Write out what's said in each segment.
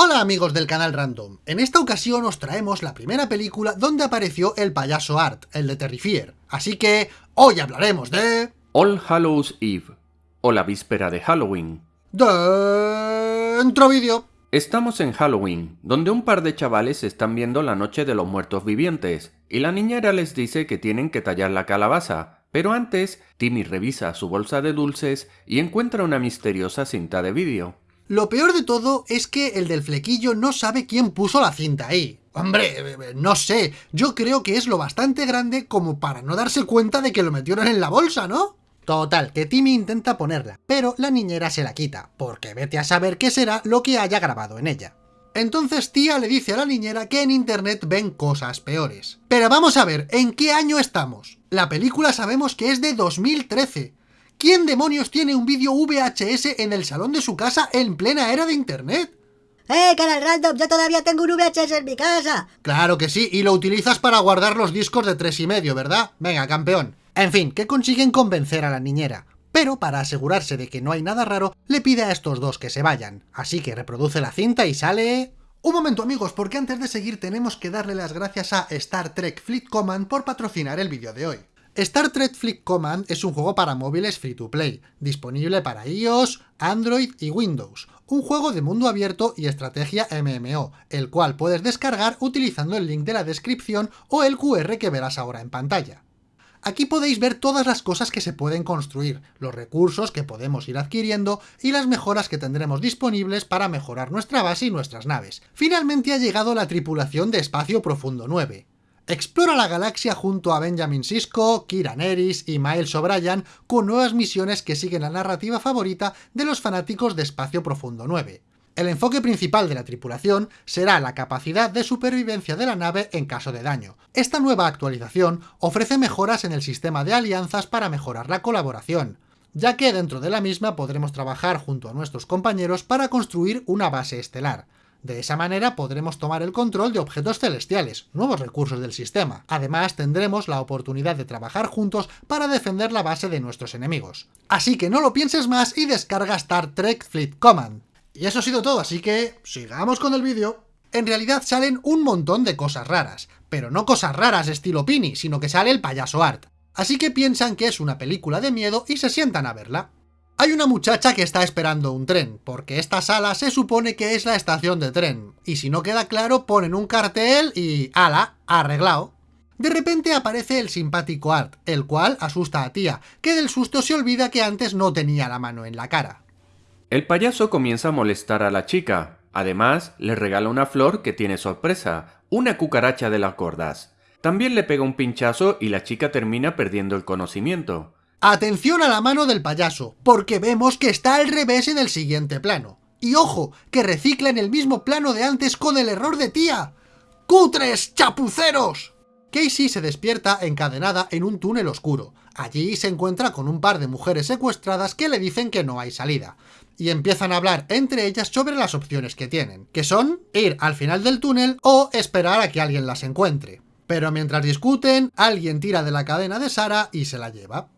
Hola amigos del canal Random, en esta ocasión os traemos la primera película donde apareció el payaso Art, el de Terrifier, así que hoy hablaremos de... All Hallows Eve, o la víspera de Halloween. Dentro vídeo. Estamos en Halloween, donde un par de chavales están viendo la noche de los muertos vivientes, y la niñera les dice que tienen que tallar la calabaza, pero antes, Timmy revisa su bolsa de dulces y encuentra una misteriosa cinta de vídeo. Lo peor de todo es que el del flequillo no sabe quién puso la cinta ahí. Hombre, eh, eh, no sé, yo creo que es lo bastante grande como para no darse cuenta de que lo metieron en la bolsa, ¿no? Total, que Timmy intenta ponerla, pero la niñera se la quita, porque vete a saber qué será lo que haya grabado en ella. Entonces tía le dice a la niñera que en internet ven cosas peores. Pero vamos a ver, ¿en qué año estamos? La película sabemos que es de 2013, ¿Quién demonios tiene un vídeo VHS en el salón de su casa en plena era de internet? ¡Eh, canal random! Yo todavía tengo un VHS en mi casa. Claro que sí, y lo utilizas para guardar los discos de tres y medio, ¿verdad? Venga, campeón. En fin, que consiguen convencer a la niñera. Pero para asegurarse de que no hay nada raro, le pide a estos dos que se vayan. Así que reproduce la cinta y sale... Un momento amigos, porque antes de seguir tenemos que darle las gracias a Star Trek Fleet Command por patrocinar el vídeo de hoy. Star Trek Fleet Command es un juego para móviles free to play, disponible para iOS, Android y Windows, un juego de mundo abierto y estrategia MMO, el cual puedes descargar utilizando el link de la descripción o el QR que verás ahora en pantalla. Aquí podéis ver todas las cosas que se pueden construir, los recursos que podemos ir adquiriendo y las mejoras que tendremos disponibles para mejorar nuestra base y nuestras naves. Finalmente ha llegado la tripulación de Espacio Profundo 9. Explora la galaxia junto a Benjamin Sisko, Kira Nerys y Miles O'Brien con nuevas misiones que siguen la narrativa favorita de los fanáticos de Espacio Profundo 9. El enfoque principal de la tripulación será la capacidad de supervivencia de la nave en caso de daño. Esta nueva actualización ofrece mejoras en el sistema de alianzas para mejorar la colaboración, ya que dentro de la misma podremos trabajar junto a nuestros compañeros para construir una base estelar. De esa manera podremos tomar el control de objetos celestiales, nuevos recursos del sistema. Además tendremos la oportunidad de trabajar juntos para defender la base de nuestros enemigos. Así que no lo pienses más y descarga Star Trek Fleet Command. Y eso ha sido todo, así que sigamos con el vídeo. En realidad salen un montón de cosas raras, pero no cosas raras estilo Pini, sino que sale el payaso Art. Así que piensan que es una película de miedo y se sientan a verla. Hay una muchacha que está esperando un tren, porque esta sala se supone que es la estación de tren, y si no queda claro ponen un cartel y... ¡ala! arreglado. De repente aparece el simpático Art, el cual asusta a Tía, que del susto se olvida que antes no tenía la mano en la cara. El payaso comienza a molestar a la chica, además le regala una flor que tiene sorpresa, una cucaracha de las gordas. También le pega un pinchazo y la chica termina perdiendo el conocimiento. Atención a la mano del payaso, porque vemos que está al revés en el siguiente plano. Y ojo, que recicla en el mismo plano de antes con el error de tía. ¡Cutres, chapuceros! Casey se despierta encadenada en un túnel oscuro. Allí se encuentra con un par de mujeres secuestradas que le dicen que no hay salida. Y empiezan a hablar entre ellas sobre las opciones que tienen, que son ir al final del túnel o esperar a que alguien las encuentre. Pero mientras discuten, alguien tira de la cadena de Sara y se la lleva.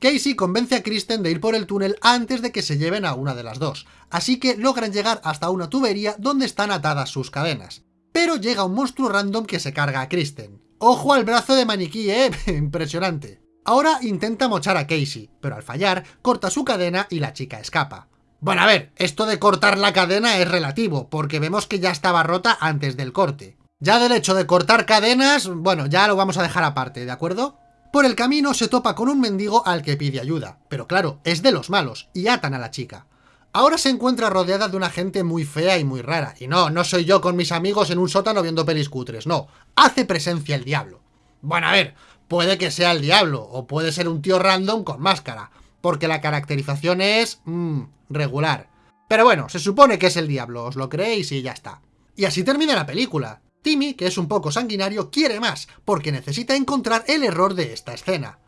Casey convence a Kristen de ir por el túnel antes de que se lleven a una de las dos, así que logran llegar hasta una tubería donde están atadas sus cadenas. Pero llega un monstruo random que se carga a Kristen. ¡Ojo al brazo de maniquí, eh! Impresionante. Ahora intenta mochar a Casey, pero al fallar, corta su cadena y la chica escapa. Bueno, a ver, esto de cortar la cadena es relativo, porque vemos que ya estaba rota antes del corte. Ya del hecho de cortar cadenas, bueno, ya lo vamos a dejar aparte, ¿de acuerdo? Por el camino se topa con un mendigo al que pide ayuda, pero claro, es de los malos, y atan a la chica. Ahora se encuentra rodeada de una gente muy fea y muy rara, y no, no soy yo con mis amigos en un sótano viendo pelis cutres, no, hace presencia el diablo. Bueno, a ver, puede que sea el diablo, o puede ser un tío random con máscara, porque la caracterización es... Mmm, regular. Pero bueno, se supone que es el diablo, os lo creéis y ya está. Y así termina la película. Timmy, que es un poco sanguinario, quiere más, porque necesita encontrar el error de esta escena.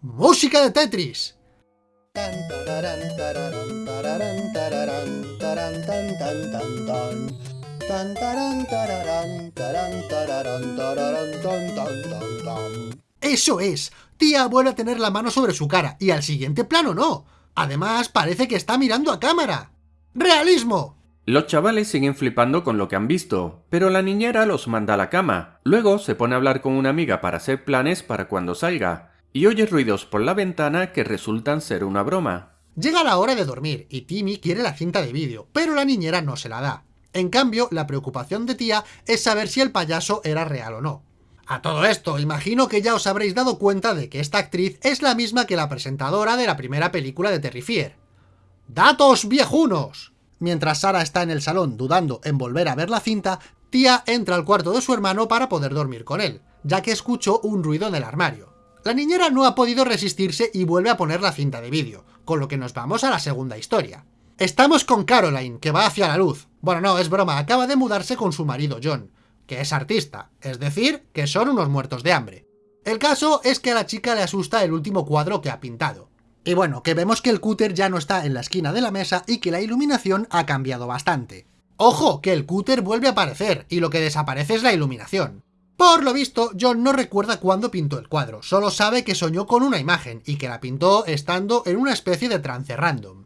¡Música de Tetris! ¡Eso es! Tía vuelve a tener la mano sobre su cara, y al siguiente plano no. Además, parece que está mirando a cámara. ¡Realismo! Los chavales siguen flipando con lo que han visto, pero la niñera los manda a la cama. Luego se pone a hablar con una amiga para hacer planes para cuando salga, y oye ruidos por la ventana que resultan ser una broma. Llega la hora de dormir y Timmy quiere la cinta de vídeo, pero la niñera no se la da. En cambio, la preocupación de tía es saber si el payaso era real o no. A todo esto, imagino que ya os habréis dado cuenta de que esta actriz es la misma que la presentadora de la primera película de Terrifier. ¡Datos viejunos! Mientras Sara está en el salón dudando en volver a ver la cinta, Tía entra al cuarto de su hermano para poder dormir con él, ya que escuchó un ruido en el armario. La niñera no ha podido resistirse y vuelve a poner la cinta de vídeo, con lo que nos vamos a la segunda historia. Estamos con Caroline, que va hacia la luz. Bueno, no, es broma, acaba de mudarse con su marido John, que es artista, es decir, que son unos muertos de hambre. El caso es que a la chica le asusta el último cuadro que ha pintado. Y bueno, que vemos que el cúter ya no está en la esquina de la mesa y que la iluminación ha cambiado bastante. ¡Ojo! Que el cúter vuelve a aparecer, y lo que desaparece es la iluminación. Por lo visto, John no recuerda cuándo pintó el cuadro, solo sabe que soñó con una imagen, y que la pintó estando en una especie de trance random.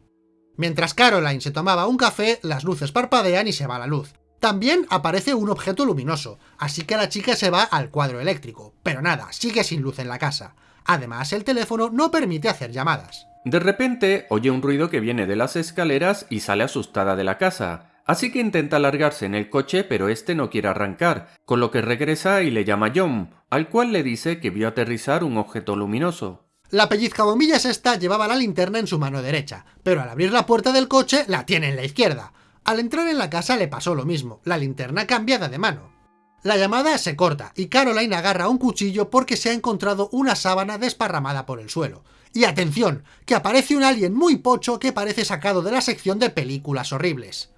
Mientras Caroline se tomaba un café, las luces parpadean y se va la luz. También aparece un objeto luminoso, así que la chica se va al cuadro eléctrico, pero nada, sigue sin luz en la casa. Además, el teléfono no permite hacer llamadas. De repente, oye un ruido que viene de las escaleras y sale asustada de la casa. Así que intenta largarse en el coche, pero este no quiere arrancar, con lo que regresa y le llama John, al cual le dice que vio aterrizar un objeto luminoso. La pellizcabombillas esta llevaba la linterna en su mano derecha, pero al abrir la puerta del coche la tiene en la izquierda. Al entrar en la casa le pasó lo mismo, la linterna cambiada de mano. La llamada se corta y Caroline agarra un cuchillo porque se ha encontrado una sábana desparramada por el suelo. Y atención, que aparece un alien muy pocho que parece sacado de la sección de películas horribles.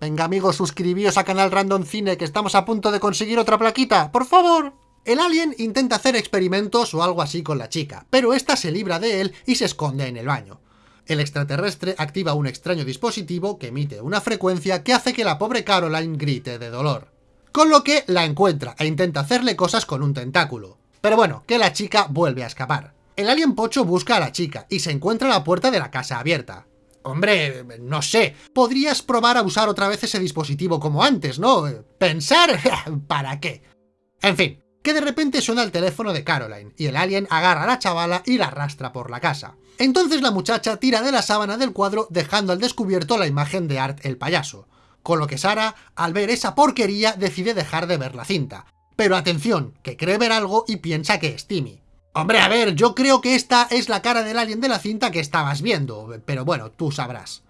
Venga amigos, suscribíos a Canal Random Cine que estamos a punto de conseguir otra plaquita, ¡por favor! El alien intenta hacer experimentos o algo así con la chica, pero esta se libra de él y se esconde en el baño. El extraterrestre activa un extraño dispositivo que emite una frecuencia que hace que la pobre Caroline grite de dolor con lo que la encuentra e intenta hacerle cosas con un tentáculo. Pero bueno, que la chica vuelve a escapar. El alien pocho busca a la chica y se encuentra la puerta de la casa abierta. Hombre, no sé, podrías probar a usar otra vez ese dispositivo como antes, ¿no? ¿Pensar? ¿Para qué? En fin, que de repente suena el teléfono de Caroline, y el alien agarra a la chavala y la arrastra por la casa. Entonces la muchacha tira de la sábana del cuadro dejando al descubierto la imagen de Art el payaso con lo que Sara, al ver esa porquería, decide dejar de ver la cinta. Pero atención, que cree ver algo y piensa que es Timmy. Hombre, a ver, yo creo que esta es la cara del alien de la cinta que estabas viendo, pero bueno, tú sabrás.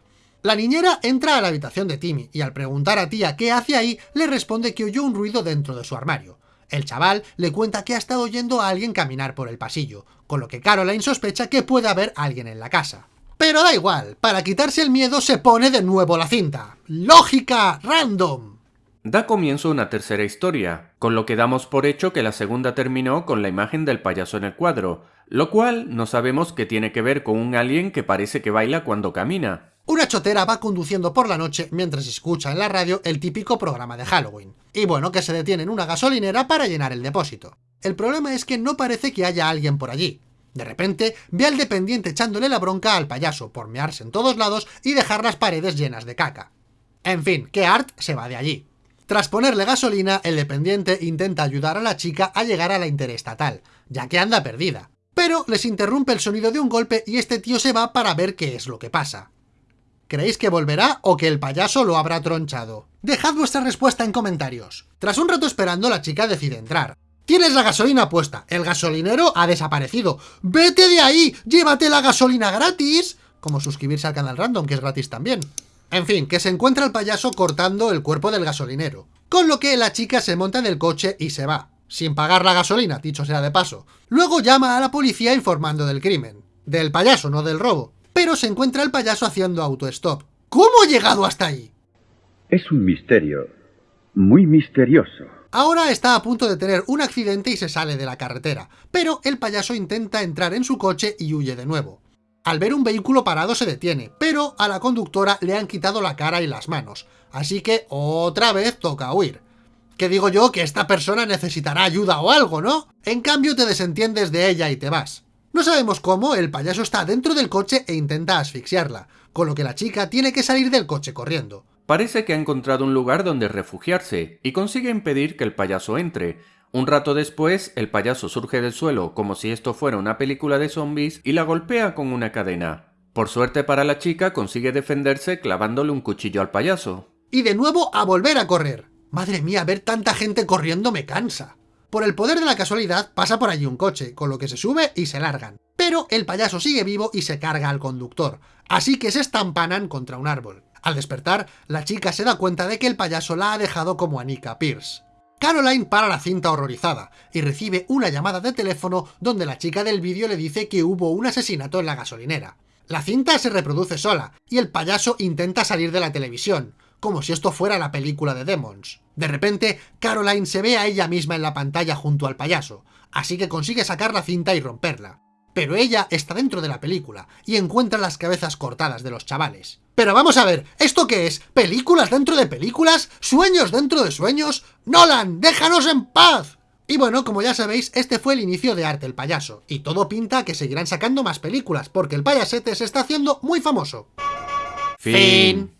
La niñera entra a la habitación de Timmy y al preguntar a tía qué hace ahí, le responde que oyó un ruido dentro de su armario. El chaval le cuenta que ha estado oyendo a alguien caminar por el pasillo, con lo que Caroline sospecha que puede haber alguien en la casa. Pero da igual, para quitarse el miedo se pone de nuevo la cinta. ¡Lógica! ¡Random! Da comienzo una tercera historia, con lo que damos por hecho que la segunda terminó con la imagen del payaso en el cuadro, lo cual no sabemos qué tiene que ver con un alien que parece que baila cuando camina. Una chotera va conduciendo por la noche mientras escucha en la radio el típico programa de Halloween. Y bueno, que se detiene en una gasolinera para llenar el depósito. El problema es que no parece que haya alguien por allí, de repente, ve al dependiente echándole la bronca al payaso por mearse en todos lados y dejar las paredes llenas de caca. En fin, que Art se va de allí. Tras ponerle gasolina, el dependiente intenta ayudar a la chica a llegar a la interestatal, ya que anda perdida. Pero les interrumpe el sonido de un golpe y este tío se va para ver qué es lo que pasa. ¿Creéis que volverá o que el payaso lo habrá tronchado? Dejad vuestra respuesta en comentarios. Tras un rato esperando, la chica decide entrar. Tienes la gasolina puesta, el gasolinero ha desaparecido. ¡Vete de ahí! ¡Llévate la gasolina gratis! Como suscribirse al canal random, que es gratis también. En fin, que se encuentra el payaso cortando el cuerpo del gasolinero. Con lo que la chica se monta en el coche y se va. Sin pagar la gasolina, dicho sea de paso. Luego llama a la policía informando del crimen. Del payaso, no del robo. Pero se encuentra el payaso haciendo autostop. ¿Cómo ha llegado hasta ahí? Es un misterio. Muy misterioso. Ahora está a punto de tener un accidente y se sale de la carretera, pero el payaso intenta entrar en su coche y huye de nuevo. Al ver un vehículo parado se detiene, pero a la conductora le han quitado la cara y las manos, así que otra vez toca huir. Que digo yo que esta persona necesitará ayuda o algo, ¿no? En cambio te desentiendes de ella y te vas. No sabemos cómo, el payaso está dentro del coche e intenta asfixiarla, con lo que la chica tiene que salir del coche corriendo. Parece que ha encontrado un lugar donde refugiarse y consigue impedir que el payaso entre. Un rato después, el payaso surge del suelo como si esto fuera una película de zombies y la golpea con una cadena. Por suerte para la chica consigue defenderse clavándole un cuchillo al payaso. Y de nuevo a volver a correr. Madre mía, ver tanta gente corriendo me cansa. Por el poder de la casualidad pasa por allí un coche, con lo que se sube y se largan. Pero el payaso sigue vivo y se carga al conductor, así que se estampanan contra un árbol. Al despertar, la chica se da cuenta de que el payaso la ha dejado como Anika Pierce. Caroline para la cinta horrorizada y recibe una llamada de teléfono donde la chica del vídeo le dice que hubo un asesinato en la gasolinera. La cinta se reproduce sola y el payaso intenta salir de la televisión, como si esto fuera la película de Demons. De repente, Caroline se ve a ella misma en la pantalla junto al payaso, así que consigue sacar la cinta y romperla. Pero ella está dentro de la película y encuentra las cabezas cortadas de los chavales. Pero vamos a ver, ¿esto qué es? ¿Películas dentro de películas? ¿Sueños dentro de sueños? ¡Nolan, déjanos en paz! Y bueno, como ya sabéis, este fue el inicio de Arte el Payaso, y todo pinta que seguirán sacando más películas, porque el payasete se está haciendo muy famoso. Fin.